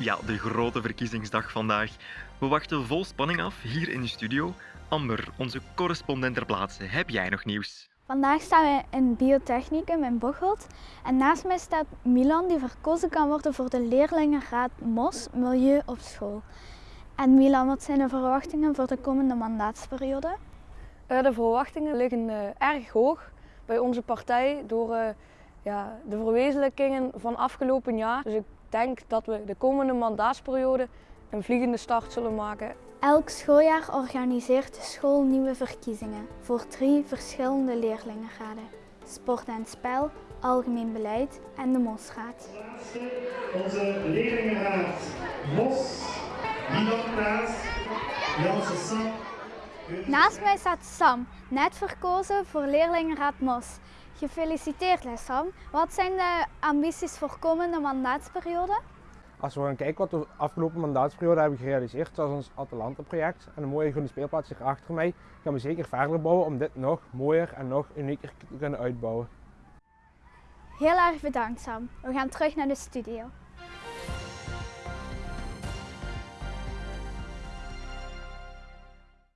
Ja, de grote verkiezingsdag vandaag. We wachten vol spanning af hier in de studio. Amber, onze correspondent ter plaatse, heb jij nog nieuws? Vandaag staan we in Biotechnicum in Bocholt en naast mij staat Milan die verkozen kan worden voor de leerlingenraad MOS Milieu op school. En Milan, wat zijn de verwachtingen voor de komende mandaatsperiode? Uh, de verwachtingen liggen uh, erg hoog bij onze partij door uh, ja, de verwezenlijkingen van afgelopen jaar. Dus ik denk dat we de komende mandaatsperiode een vliegende start zullen maken. Elk schooljaar organiseert de school nieuwe verkiezingen voor drie verschillende leerlingenraden. Sport en spel, algemeen beleid en de MOS-raad. Onze leerlingenraad MOS, Milan Praat, Janse Sam. Naast mij staat Sam, net verkozen voor leerlingenraad MOS. Gefeliciteerd Sam. Wat zijn de ambities voor komende mandaatsperiode? Als we gaan kijken wat we de afgelopen mandaatsperiode hebben gerealiseerd, zoals ons Atalanta-project en een mooie groene speelplaats hier achter mij, gaan we zeker verder bouwen om dit nog mooier en nog unieker te kunnen uitbouwen. Heel erg bedankt Sam. We gaan terug naar de studio.